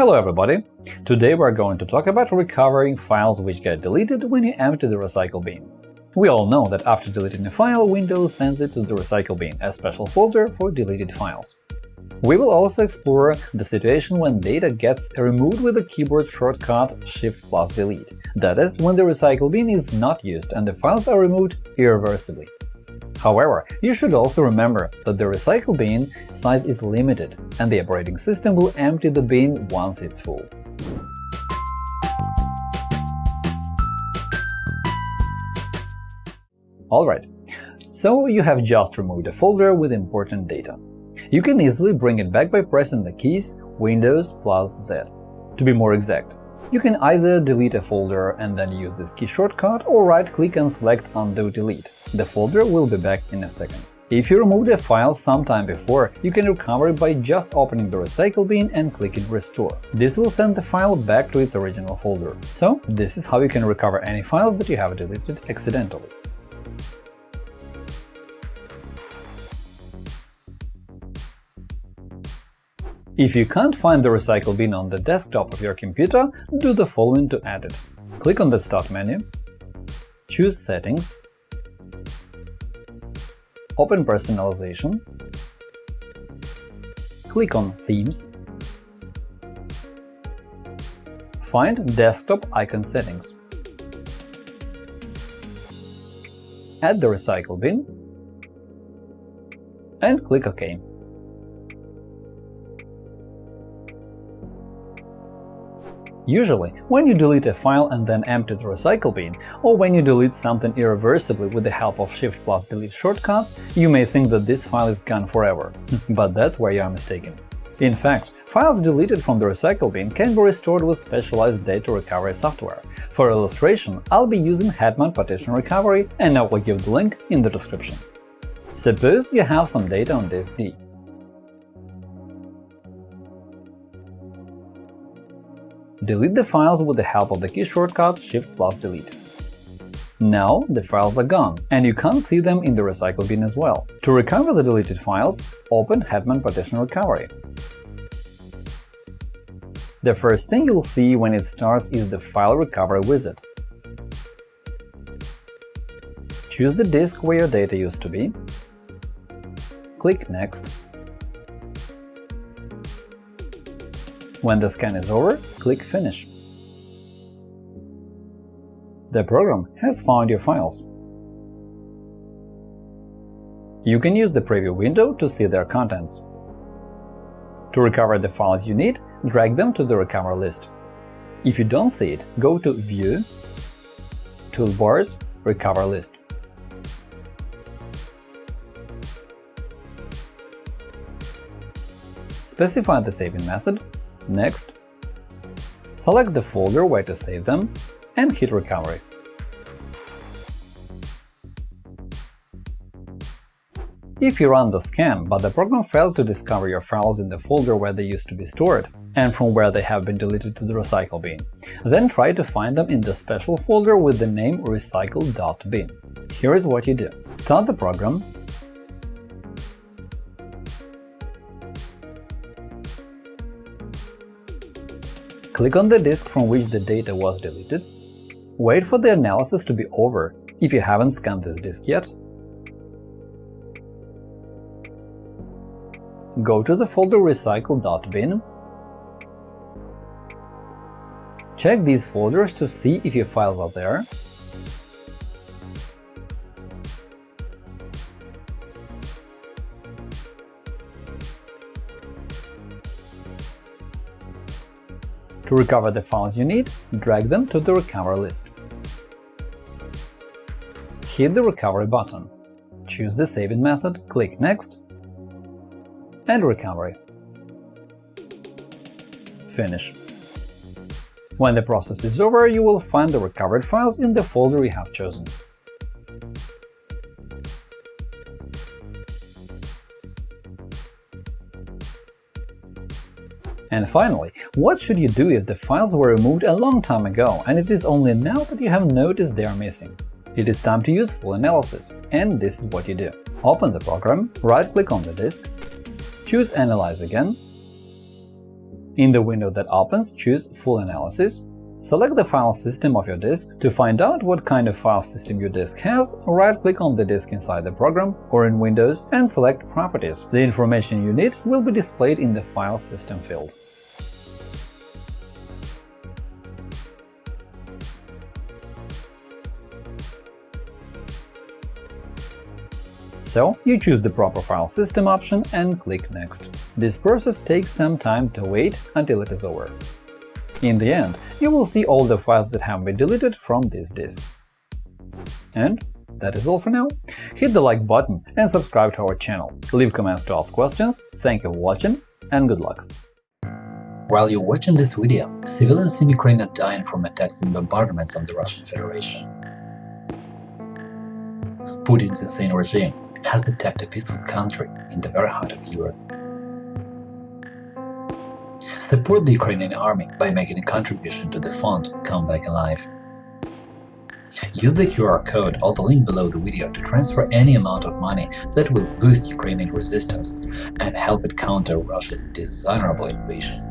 Hello everybody! Today we're going to talk about recovering files which get deleted when you empty the recycle bin. We all know that after deleting a file, Windows sends it to the recycle bin, a special folder for deleted files. We will also explore the situation when data gets removed with the keyboard shortcut Shift plus Delete, that is, when the recycle bin is not used and the files are removed irreversibly. However, you should also remember that the recycle bin size is limited, and the operating system will empty the bin once it's full. Alright, so you have just removed a folder with important data. You can easily bring it back by pressing the keys Windows plus Z. To be more exact, you can either delete a folder and then use this key shortcut, or right-click and select Undo Delete. The folder will be back in a second. If you removed a file sometime before, you can recover it by just opening the recycle bin and clicking Restore. This will send the file back to its original folder. So, this is how you can recover any files that you have deleted accidentally. If you can't find the recycle bin on the desktop of your computer, do the following to add it. Click on the Start menu, choose Settings, open Personalization, click on Themes, find Desktop icon settings, add the recycle bin, and click OK. Usually, when you delete a file and then empty the recycle bin, or when you delete something irreversibly with the help of Shift plus Delete shortcut, you may think that this file is gone forever. but that's where you are mistaken. In fact, files deleted from the recycle bin can be restored with specialized data recovery software. For illustration, I'll be using Hetman Partition Recovery, and I will give the link in the description. Suppose you have some data on disk D. Delete the files with the help of the key shortcut Shift plus Delete. Now the files are gone, and you can't see them in the recycle bin as well. To recover the deleted files, open Hetman Partition Recovery. The first thing you'll see when it starts is the File Recovery wizard. Choose the disk where your data used to be, click Next, When the scan is over, click Finish. The program has found your files. You can use the preview window to see their contents. To recover the files you need, drag them to the recover list. If you don't see it, go to View, Toolbars, Recover list. Specify the saving method Next, select the folder where to save them and hit Recovery. If you run the scan, but the program failed to discover your files in the folder where they used to be stored and from where they have been deleted to the recycle bin, then try to find them in the special folder with the name recycle.bin. Here is what you do. Start the program, Click on the disk from which the data was deleted. Wait for the analysis to be over if you haven't scanned this disk yet. Go to the folder recycle.bin. Check these folders to see if your files are there To recover the files you need, drag them to the Recover list. Hit the Recovery button. Choose the saving method, click Next, and Recovery. Finish. When the process is over, you will find the recovered files in the folder you have chosen. And finally, what should you do if the files were removed a long time ago and it is only now that you have noticed they are missing? It is time to use full analysis, and this is what you do. Open the program, right-click on the disk, choose Analyze again. In the window that opens, choose Full Analysis, Select the file system of your disk. To find out what kind of file system your disk has, right-click on the disk inside the program or in Windows and select Properties. The information you need will be displayed in the File System field. So you choose the proper file system option and click Next. This process takes some time to wait until it is over. In the end, you will see all the files that have been deleted from this disk. And that is all for now. Hit the like button and subscribe to our channel. Leave comments to ask questions. Thank you for watching and good luck. While you're watching this video, civilians in Ukraine are dying from attacks and bombardments on the Russian Federation. Putin's insane regime has attacked a peaceful country in the very heart of Europe. Support the Ukrainian army by making a contribution to the fund Come Back Alive. Use the QR code or the link below the video to transfer any amount of money that will boost Ukrainian resistance and help it counter Russia's dishonorable invasion.